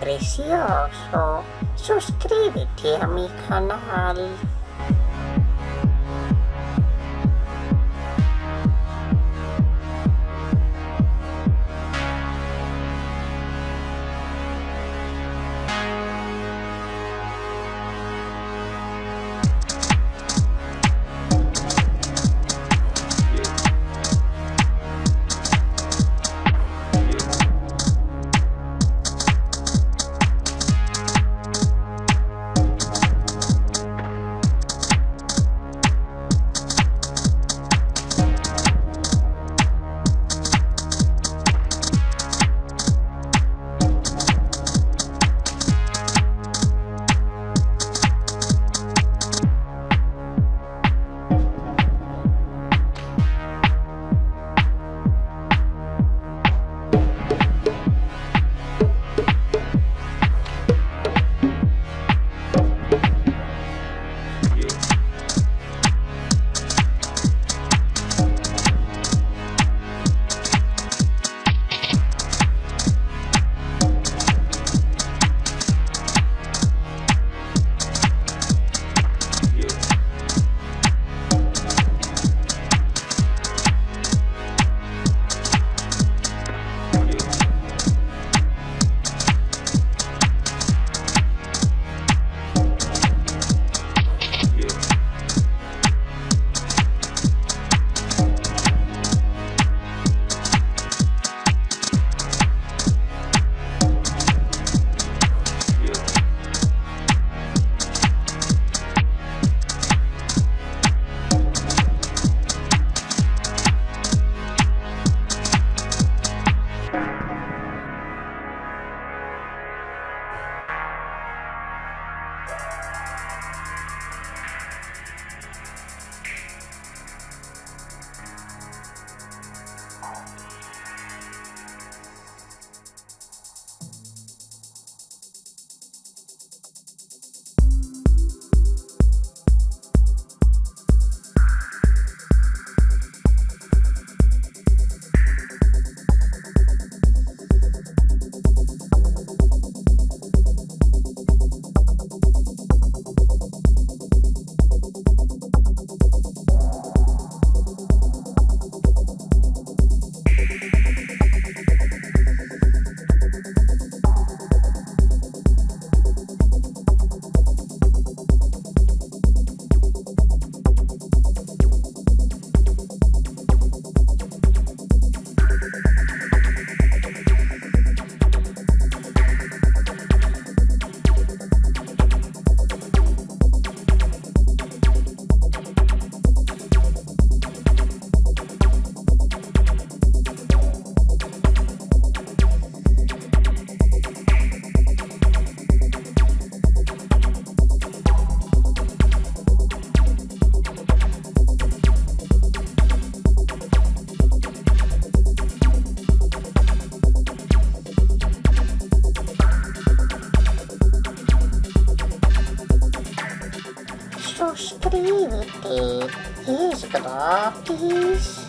precioso. Suscríbete a mi canal. so screamy, please. Here's Grotties.